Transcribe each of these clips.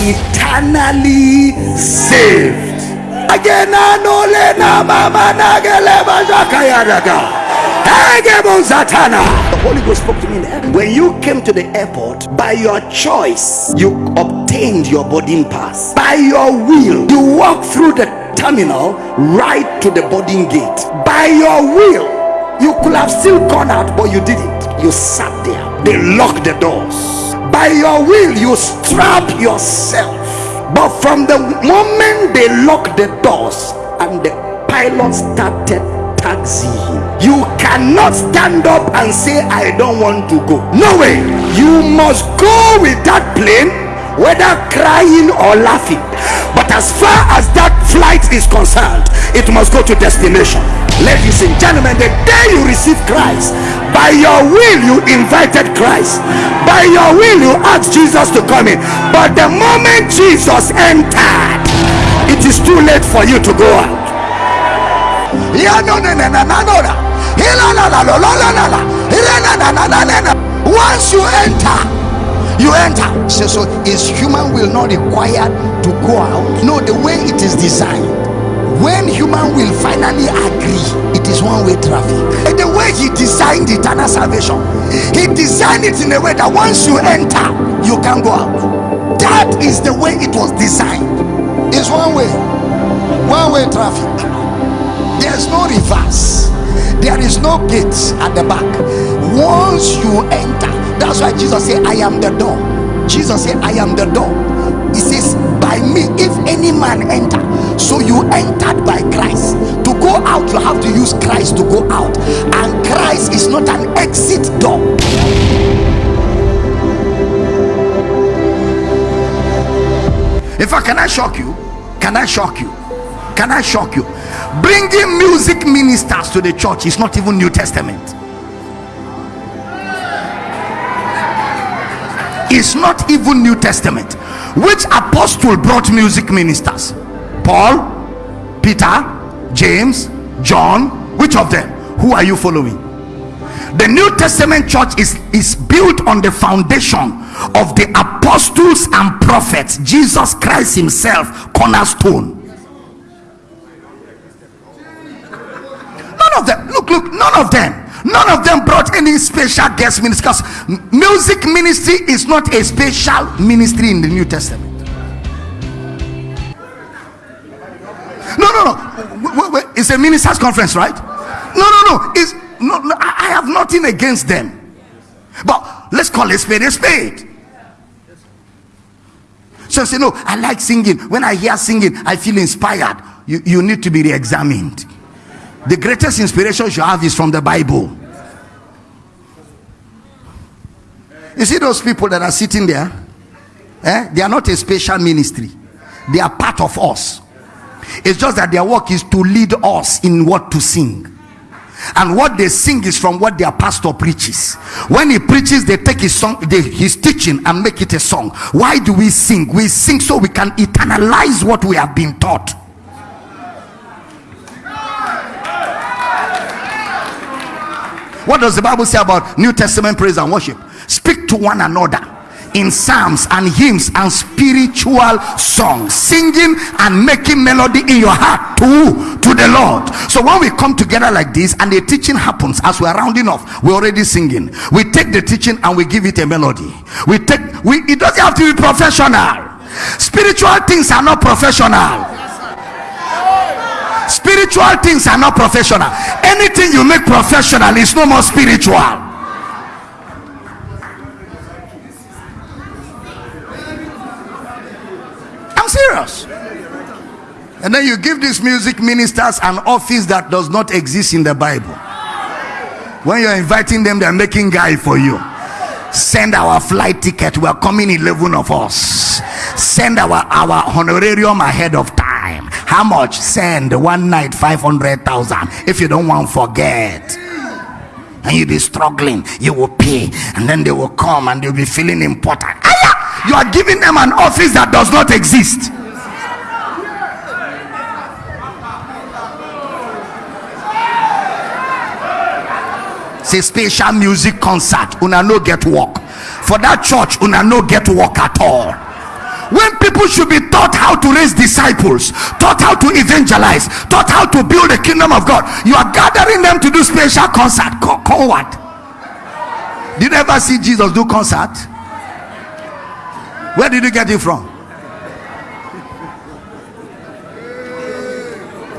eternally saved. Again. The Holy Ghost spoke to me in air. When you came to the airport, by your choice, you obtained your boarding pass. By your will, you walked through the terminal right to the boarding gate. By your will, you could have still gone out, but you didn't. You sat there. They locked the doors. By your will, you strap yourself. But from the moment they locked the doors and the pilot started taxiing, you cannot stand up and say, I don't want to go. No way. You must go with that plane, whether crying or laughing. But as far as that flight is concerned, it must go to destination. Ladies and gentlemen, the day you receive Christ, by your will you invited christ by your will you asked jesus to come in but the moment jesus entered it is too late for you to go out once you enter you enter so, so is human will not required to go out no the way it is designed when human will finally agree traffic. And the way he designed eternal salvation, he designed it in a way that once you enter, you can go out. That is the way it was designed. It's one way, one-way traffic. There's no reverse. There is no gates at the back. Once you enter, that's why Jesus said, I am the door. Jesus said, I am the door. He says, By me, if any man enter, so you entered by Christ. Go out, you have to use Christ to go out, and Christ is not an exit door. In fact, can I shock you? Can I shock you? Can I shock you? Bringing music ministers to the church is not even New Testament. It's not even New Testament. Which apostle brought music ministers? Paul, Peter, James, John. Which of them? Who are you following? The New Testament church is, is built on the foundation of the apostles and prophets, Jesus Christ Himself, cornerstone. None of them, look, look, none of them none of them brought any special guest ministers music ministry is not a special ministry in the new testament wait, wait, it's a ministers conference right? No no no it's no, no i have nothing against them. But let's call it spade a spade. So I say no i like singing. When i hear singing i feel inspired. You, you need to be re-examined. The greatest inspiration you have is from the bible. You see those people that are sitting there? Eh? they are not a special ministry. They are part of us it's just that their work is to lead us in what to sing. And what they sing is from what their pastor preaches. When he preaches they take his song they, his teaching and make it a song. Why do we sing? We sing so we can eternalize what we have been taught. What does the Bible say about New Testament praise and worship? Speak to one another in psalms and hymns and spiritual songs, singing and making melody in your heart to to the Lord. So when we come together like this and the teaching happens as we are rounding off, we're already singing. We take the teaching and we give it a melody. We take we it doesn't have to be professional. Spiritual things are not professional spiritual things are not professional anything you make professional is no more spiritual i'm serious and then you give these music ministers an office that does not exist in the bible. When you're inviting them they're making guy for you. Send our flight ticket. We're coming 11 of us. Send our our honorarium ahead of time. How much? Send one night 500,000 if you don't want forget. And you'll be struggling. You will pay. And then they will come and they'll be feeling important. You are giving them an office that does not exist say special music concert una no get work for that church una no get work at all when people should be taught how to raise disciples, taught how to evangelize, taught how to build the kingdom of God, you are gathering them to do special concert. Call, call what? Did you ever see Jesus do concert? Where did you get it from?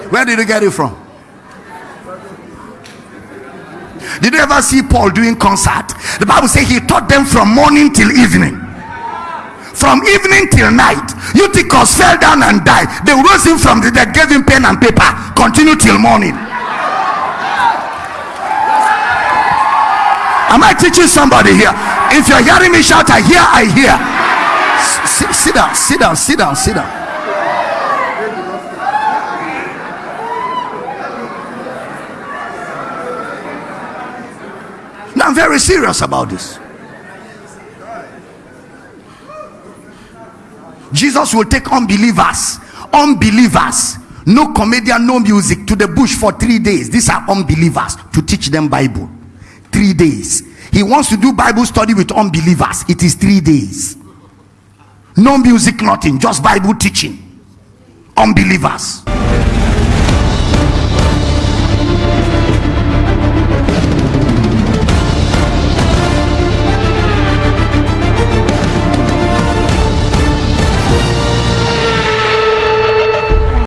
Where did you get it from? Did you ever see Paul doing concert? The Bible says he taught them from morning till evening. From evening till night. Eutychus fell down and died. They rose him from the dead, gave him pen and paper. Continue till morning. Am I teaching somebody here? If you're hearing me shout, I hear, I hear. Sit, sit down, sit down, sit down, sit down. Now I'm very serious about this. Jesus will take unbelievers, unbelievers, no comedian, no music to the bush for three days. These are unbelievers to teach them Bible. Three days. He wants to do Bible study with unbelievers. It is three days. No music, nothing, just Bible teaching. Unbelievers.